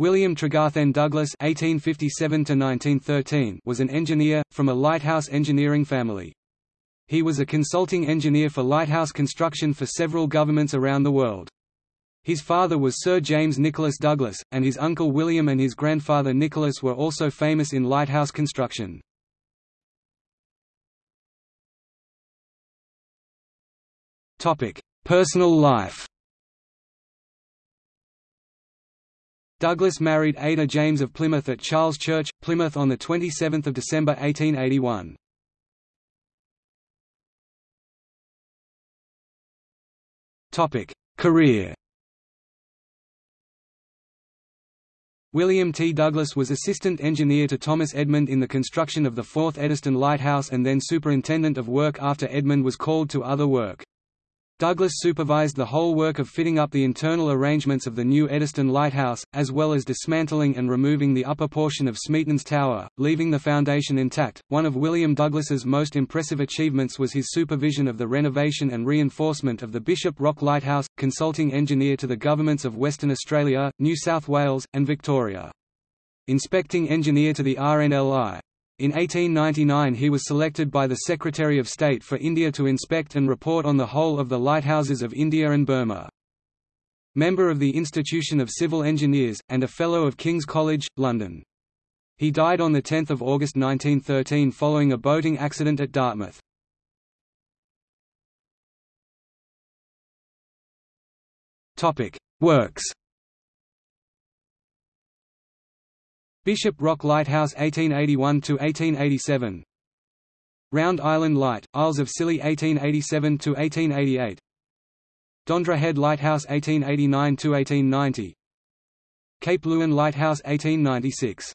William Tregarthen Douglas (1857–1913) was an engineer from a lighthouse engineering family. He was a consulting engineer for lighthouse construction for several governments around the world. His father was Sir James Nicholas Douglas, and his uncle William and his grandfather Nicholas were also famous in lighthouse construction. Personal life Douglas married Ada James of Plymouth at Charles Church, Plymouth on 27 December 1881. Career William T. Douglas was assistant engineer to Thomas Edmund in the construction of the Fourth Eddystone Lighthouse and then superintendent of work after Edmund was called to other work. Douglas supervised the whole work of fitting up the internal arrangements of the new Eddystone Lighthouse, as well as dismantling and removing the upper portion of Smeaton's Tower, leaving the foundation intact. One of William Douglas's most impressive achievements was his supervision of the renovation and reinforcement of the Bishop Rock Lighthouse, consulting engineer to the governments of Western Australia, New South Wales, and Victoria. Inspecting engineer to the RNLI, in 1899 he was selected by the Secretary of State for India to inspect and report on the whole of the lighthouses of India and Burma. Member of the Institution of Civil Engineers, and a Fellow of King's College, London. He died on 10 August 1913 following a boating accident at Dartmouth. Works Bishop Rock Lighthouse 1881–1887 Round Island Light, Isles of Scilly 1887–1888 Dondra Head Lighthouse 1889–1890 Cape Leeuwin Lighthouse 1896